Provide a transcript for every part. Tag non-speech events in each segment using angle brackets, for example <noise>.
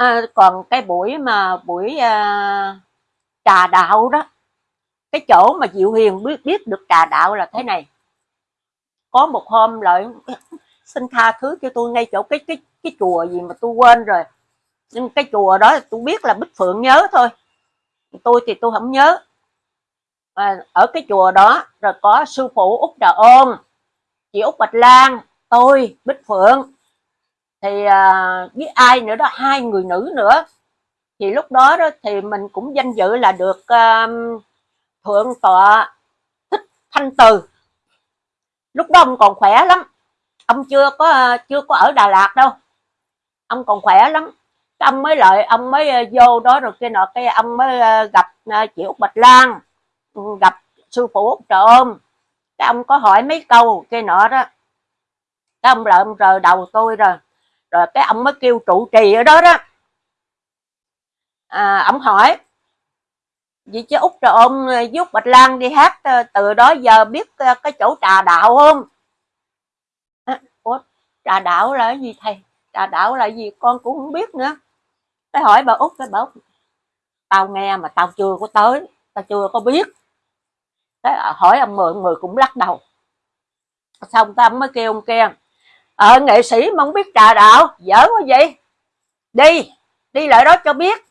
à, còn cái buổi mà buổi à, trà đạo đó cái chỗ mà diệu hiền biết biết được trà đạo là thế này. Có một hôm lại <laughs> xin tha thứ cho tôi ngay chỗ cái cái cái chùa gì mà tôi quên rồi. Nhưng cái chùa đó tôi biết là bích phượng nhớ thôi. Tôi thì tôi không nhớ. À, ở cái chùa đó rồi có sư phụ út trà ôn chị út bạch lan tôi bích phượng thì à, với ai nữa đó hai người nữ nữa. Thì lúc đó đó thì mình cũng danh dự là được à, thượng tọa thích thanh từ. Lúc đó ông còn khỏe lắm. Ông chưa có à, chưa có ở đà lạt đâu. Ông còn khỏe lắm. Ông mới lợi ông mới à, vô đó rồi kia nọ cái ông mới à, gặp chị út bạch lan. Ừ, gặp sư phụ út trợ ôm. Cái ông có hỏi mấy câu kia nọ đó. Cái ông lại ông rờ đầu tôi rồi rồi cái ông mới kêu trụ trì ở đó đó. À, ông hỏi vậy chứ út rồi ông giúp ờ, bạch lan đi hát ờ, từ đó giờ biết ờ, cái chỗ trà đạo không? À, ủa trà đạo là cái gì thầy? Trà đạo là gì? Con cũng không biết nữa. Cái hỏi bà út cái bảo tao nghe mà tao chưa có tới tao chưa có biết. Cái hỏi ông mười người cũng lắc đầu. Xong tao mới kêu ông kia ờ nghệ sĩ mà không biết trà đạo dở quá vậy. Đi đi lại đó cho biết.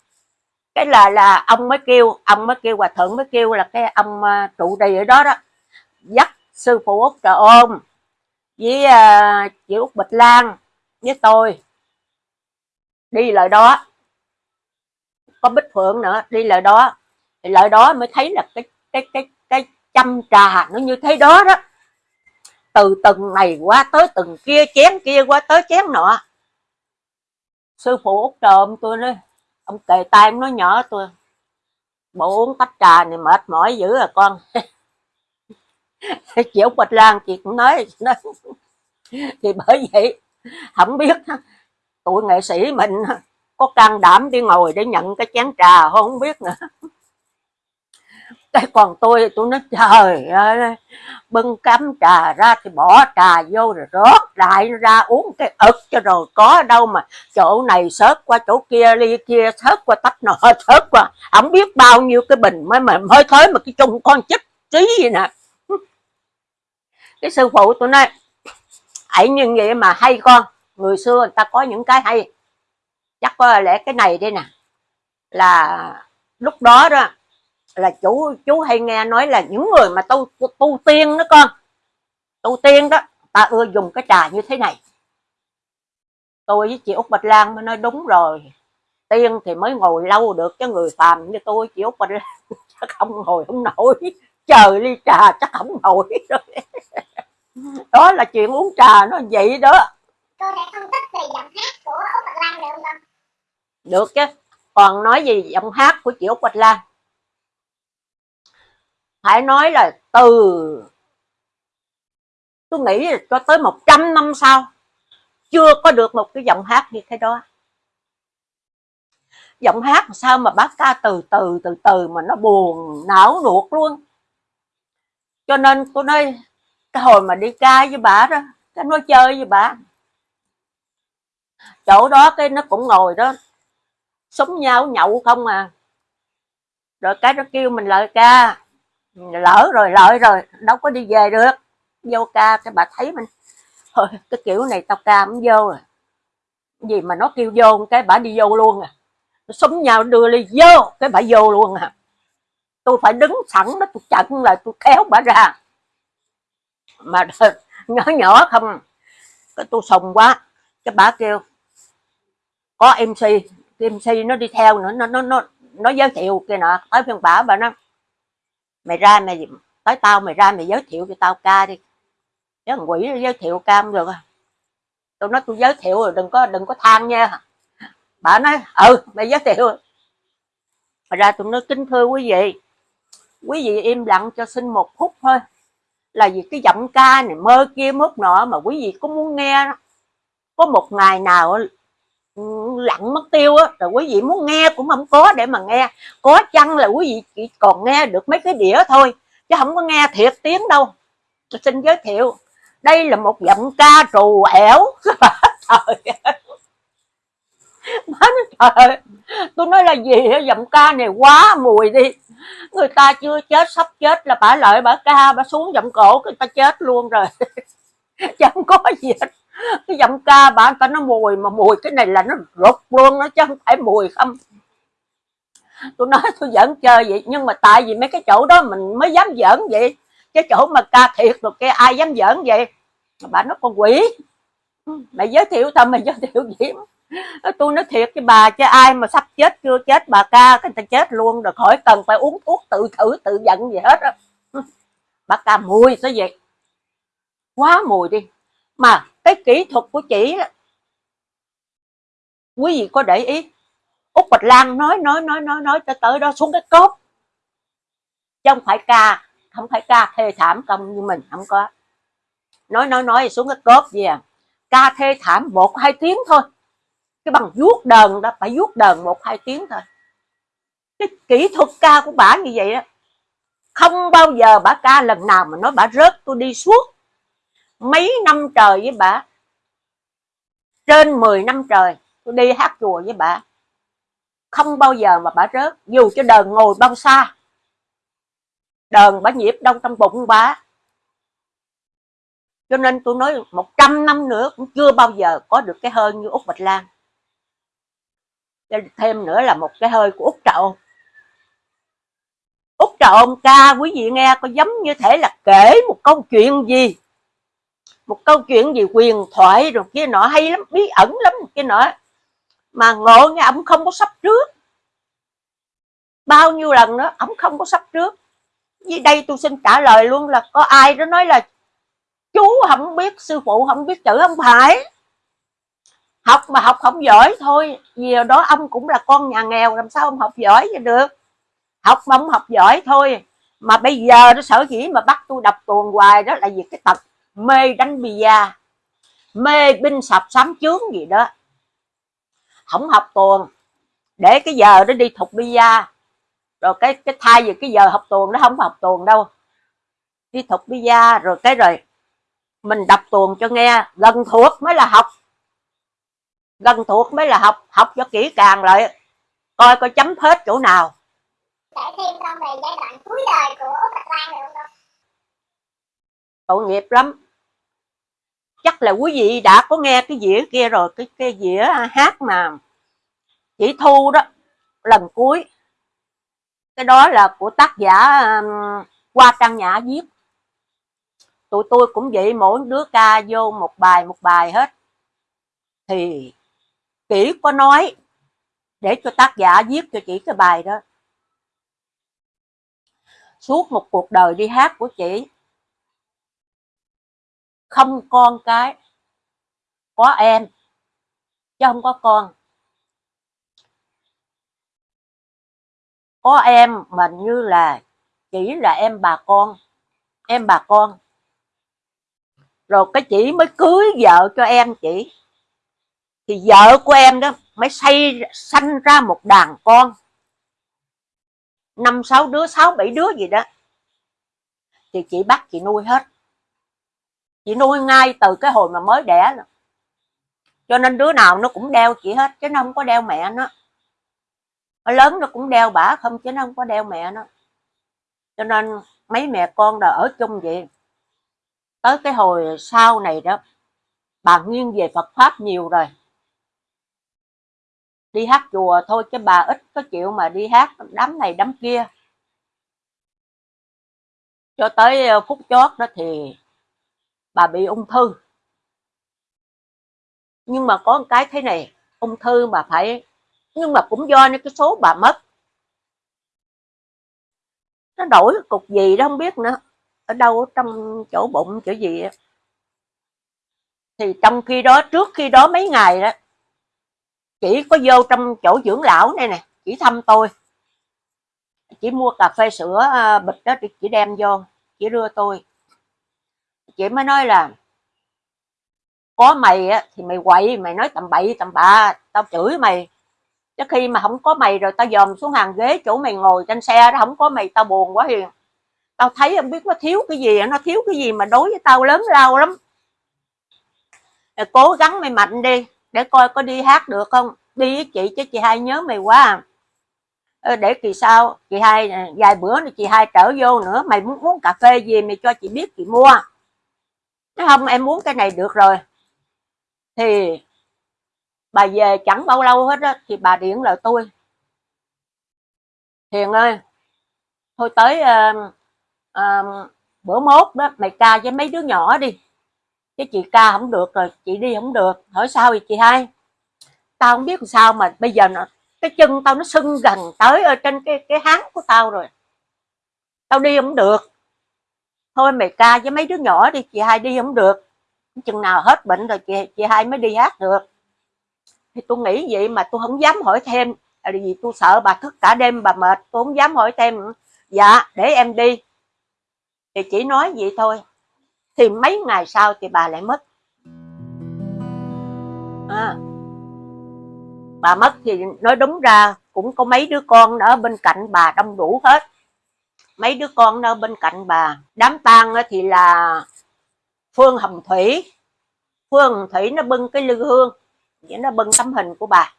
Cái là là ông mới kêu ông mới kêu hòa thượng mới kêu là cái ông uh, trụ trì ở đó đó. Dắt sư phụ út trà ôm với uh, chị út bịch lan với tôi đi lại đó. Có bích phượng nữa đi lại đó. Thì lại đó mới thấy là cái cái cái cái chăm trà nó như thế đó đó từ từng này qua tới từng kia chén kia qua tới chén nọ. Sư phụ út trộm tôi nói ông kề tay ông nói nhỏ tôi bộ uống tách trà này mệt mỏi dữ à con. <laughs> Chịu út bạch lan chị cũng nói, nói. Thì bởi vậy không biết tụi nghệ sĩ mình có can đảm đi ngồi để nhận cái chén trà không biết nữa còn tôi tôi nói, trời ơi, bưng cắm trà ra thì bỏ trà vô rồi rót lại ra, uống cái ực cho rồi có đâu mà chỗ này sớt qua, chỗ kia ly kia sớt qua tách nọ <laughs> sớt qua. Không biết bao nhiêu cái bình mới, mà mới thới mà cái chung con chích trí gì nè. <laughs> Cái sư phụ tôi nói, ấy, như vậy mà hay con, người xưa người ta có những cái hay. Chắc có lẽ cái này đây nè, là lúc đó đó là chú chú hay nghe nói là những người mà tu tu, tu tiên đó con. Tu tiên đó ta ưa dùng cái trà như thế này. Tôi với chị út bạch lan mới nói đúng rồi. Tiên thì mới ngồi lâu được chứ người phàm như tôi chị út bạch lan <laughs> chắc không ngồi không nổi. Chờ ly trà chắc không nổi rồi. <laughs> Đó là chuyện uống trà nó vậy đó. Cô thể phân tích về giọng hát của út bạch lan được không được chứ. Còn nói gì giọng hát của chị út bạch lan phải nói là từ, tôi nghĩ là cho tới 100 năm sau, chưa có được một cái giọng hát như thế đó. Giọng hát sao mà bác ca từ từ từ từ mà nó buồn, não nuột luôn. Cho nên tôi nói, cái hồi mà đi ca với bà đó, cái nói chơi với bà. Chỗ đó cái nó cũng ngồi đó súng nhau nhậu không à. Rồi cái nó kêu mình lại ca lỡ rồi, lợi rồi, đâu có đi về được. Vô ca cái bà thấy mình. Thôi, cái kiểu này tao ca cũng vô rồi. Gì mà nó kêu vô cái bà đi vô luôn à. Súng nhau, đưa ly vô, cái bà vô luôn à. Tôi phải đứng sẵn đó, tôi chặn lại, tôi kéo bà ra. Mà <laughs> nhỏ nhỏ không. Cái tôi sùng quá. Cái bà kêu, có mc mc nó đi theo nữa, nó nó nó nó giới thiệu kia nọ tới phiên bà bà nó mày ra mày tới tao, mày ra mày giới thiệu cho tao ca đi. Chứ thằng quỷ giới thiệu ca không được à. Tôi nói tôi giới thiệu rồi, đừng có đừng có than nha. Bà nói ừ mày giới thiệu. Mà ra tôi nói kính thưa quý vị. Quý vị im lặng cho xin một phút thôi. Là vì cái giọng ca này mơ kia mốt nọ mà quý vị có muốn nghe đó. có một ngày nào lặng mất tiêu á. Rồi quý vị muốn nghe cũng không có để mà nghe. Có chăng là quý vị chỉ còn nghe được mấy cái đĩa thôi chứ không có nghe thiệt tiếng đâu. Tôi xin giới thiệu đây là một giọng ca trù ẻo. <laughs> Trời má trời, tôi nói là gì giọng ca này quá mùi đi. Người ta chưa chết sắp chết là bả lợi bả ca bả xuống giọng cổ người ta chết luôn rồi. <laughs> Chẳng có gì hết cái giọng ca bà ta nó mùi, mà mùi cái này là nó rụt luôn nó chứ không phải mùi không. Tôi nói tôi giỡn chơi vậy, nhưng mà tại vì mấy cái chỗ đó mình mới dám giỡn vậy. Cái chỗ mà ca thiệt rồi cái ai dám giỡn vậy? Bà nó con quỷ. Mày giới thiệu tao, mày giới thiệu gì? Tôi nói thiệt với bà chứ ai mà sắp chết chưa chết, bà ca cái ta chết luôn rồi, khỏi cần phải uống thuốc tự thử, tự giận gì hết á. Bà ca mùi sao vậy? Quá mùi đi. Mà cái kỹ thuật của chị đó quý vị có để ý út bạch lan nói nói nói nói nói cho tới đó xuống cái cốt. Chứ không phải ca, không phải ca thê thảm công như mình, không có. Nói nói nói xuống cái cốt gì à? Ca thê thảm một hai tiếng thôi. Cái bằng vuốt đờn đó, phải vuốt đờn một hai tiếng thôi. Cái kỹ thuật ca của bà như vậy đó không bao giờ bà ca lần nào mà nói bà rớt tôi đi suốt mấy năm trời với bà? Trên 10 năm trời, tôi đi hát chùa với bà. Không bao giờ mà bà rớt, dù cho đờn ngồi bao xa. Đờn bà nhịp đâu trong bụng bà. Cho nên tôi nói 100 năm nữa cũng chưa bao giờ có được cái hơi như Úc Bạch Lan. Thêm nữa là một cái hơi của Úc Trậu Úc Trậu ca, quý vị nghe, có giống như thể là kể một câu chuyện gì một câu chuyện gì quyền thoại rồi kia nọ hay lắm, bí ẩn lắm kia nọ. Mà ngộ nghe ông không có sắp trước. Bao nhiêu lần nữa ông không có sắp trước. Với đây tôi xin trả lời luôn là có ai đó nói là chú không biết, sư phụ không biết, chữ không phải. Học mà học không giỏi thôi, vì đó ông cũng là con nhà nghèo, làm sao ông học giỏi cho được? Học mà ông học giỏi thôi. Mà bây giờ nó sở dĩ mà bắt tôi đọc tuồng hoài đó là vì cái tật mê đánh bia mê binh sập sám chướng gì đó. Không học tuồng. Để cái giờ nó đi thục bia rồi cái cái thay vì cái giờ học tuồng nó không học tuồng đâu. Đi thục bia rồi cái rồi mình đọc tuồng cho nghe. Gần thuộc mới là học. Gần thuộc mới là học. Học cho kỹ càng lại. Coi coi chấm hết chỗ nào. Thêm con về giai đoạn cuối đời của Bạch Lan được không tội nghiệp lắm là quý vị đã có nghe cái dĩa kia rồi cái cái dĩa hát mà chỉ thu đó lần cuối. Cái đó là của tác giả um, qua trang nhã viết. Tụi tôi cũng vậy mỗi đứa ca vô một bài một bài hết. Thì kỹ có nói để cho tác giả viết cho chị cái bài đó. Suốt một cuộc đời đi hát của chị không con cái, có em, chứ không có con. Có em mà như là chỉ là em bà con, em bà con. Rồi cái chị mới cưới vợ cho em chị. Thì vợ của em đó mới xây, sanh ra một đàn con. Năm sáu đứa, sáu bảy đứa gì đó. Thì chị bắt chị nuôi hết chị nuôi ngay từ cái hồi mà mới đẻ rồi. cho nên đứa nào nó cũng đeo chị hết, chứ nó không có đeo mẹ nó. Nó lớn nó cũng đeo bả không, chứ nó không có đeo mẹ nó. Cho nên mấy mẹ con là ở chung vậy. Tới cái hồi sau này đó, bà nghiêng về Phật pháp nhiều rồi. Đi hát chùa thôi, chứ bà ít có chịu mà đi hát đám này đám kia. Cho tới ờ, phút chót đó thì bà bị ung thư. Nhưng mà có một cái thế này, ung thư mà phải, nhưng mà cũng do cái số bà mất. Nó đổi cục gì đó không biết nữa, ở đâu trong chỗ bụng, chỗ gì đó. thì trong khi đó, trước khi đó mấy ngày đó, chỉ có vô trong chỗ dưỡng lão này nè, chỉ thăm tôi. Chỉ mua cà phê sữa à, bịch đó chỉ đem vô, chỉ đưa tôi chị mới nói là, có mày á, thì mày quậy, mày nói tầm bậy, tầm bạ, tao chửi mày. Chứ khi mà không có mày rồi tao dòm xuống hàng ghế chỗ mày ngồi trên xe đó không có mày, tao buồn quá hiền. Tao thấy không biết nó thiếu cái gì nó thiếu cái gì mà đối với tao lớn lao lắm. Rồi cố gắng mày mạnh đi, để coi có đi hát được không? Đi với chị chứ chị hai nhớ mày quá à. Ờ, để kỳ sau, chị hai à, vài bữa thì chị hai trở vô nữa, mày muốn uống cà phê gì mày cho chị biết, chị mua nói không em muốn cái này được rồi thì bà về chẳng bao lâu hết á thì bà điện lại tôi. Hiền ơi thôi tới uh, uh, bữa mốt đó mày ca với mấy đứa nhỏ đi. Cái chị ca không được rồi chị đi không được. Hỏi sao vậy chị hai? Tao không biết làm sao mà bây giờ nó cái chân tao nó sưng gần tới ở trên cái cái háng của tao rồi. Tao đi không được thôi mày ca với mấy đứa nhỏ đi chị hai đi không được. Chừng nào hết bệnh rồi chị chị hai mới đi hát được. Thì tôi nghĩ vậy mà tôi không dám hỏi thêm là vì tôi sợ bà thức cả đêm bà mệt tôi không dám hỏi thêm. Dạ để em đi. Thì chỉ nói vậy thôi. Thì mấy ngày sau thì bà lại mất. À, bà mất thì nói đúng ra cũng có mấy đứa con ở bên cạnh bà đông đủ hết mấy đứa con ở bên cạnh bà. Đám tang thì là phương hồng thủy. Phương hồng thủy nó bưng cái lư hương nghĩa nó bưng tấm hình của bà.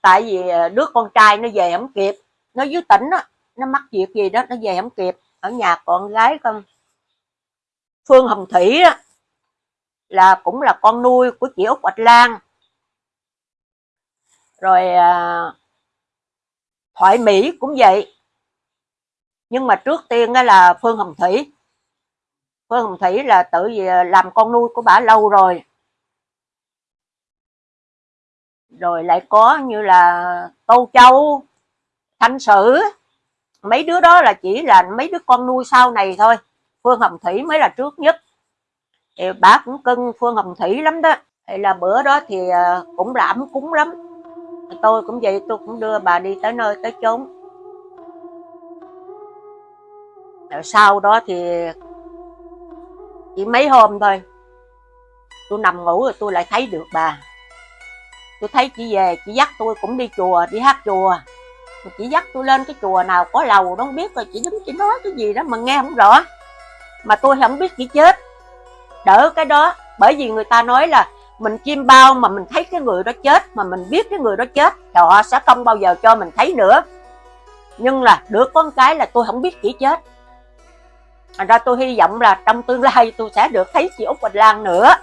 Tại vì à, đứa con trai nó về không kịp. Nó dưới tỉnh đó, nó mắc việc gì đó nó về không kịp. Ở nhà con gái con phương hồng thủy đó, là cũng là con nuôi của chị út bạch lan. Rồi à, thoại mỹ cũng vậy nhưng mà trước tiên đó là phương hồng thủy. Phương hồng thủy là tự à, làm con nuôi của bà lâu rồi. Rồi lại có như là tô châu, thanh sử. Mấy đứa đó là chỉ là mấy đứa con nuôi sau này thôi. Phương hồng thủy mới là trước nhất. Thì bà cũng cưng phương hồng thủy lắm đó. Thì là bữa đó thì à, cũng là cúng lắm. Tôi cũng vậy, tôi cũng đưa bà đi tới nơi tới chốn rồi sau đó thì chỉ mấy hôm thôi. Tôi nằm ngủ rồi tôi lại thấy được bà. Tôi thấy chị về, chị dắt tôi cũng đi chùa, đi hát chùa. Chị dắt tôi lên cái chùa nào có lầu đâu không biết rồi, chị đứng chị nói cái gì đó mà nghe không rõ. Mà tôi không biết chị chết. Đỡ cái đó, bởi vì người ta nói là mình chim bao mà mình thấy cái người đó chết, mà mình biết cái người đó chết, thì họ sẽ không bao giờ cho mình thấy nữa. Nhưng là được con cái là tôi không biết chị chết. Thành ra tôi hy vọng là trong tương lai tôi sẽ được thấy chị Út Quỳnh Lan nữa.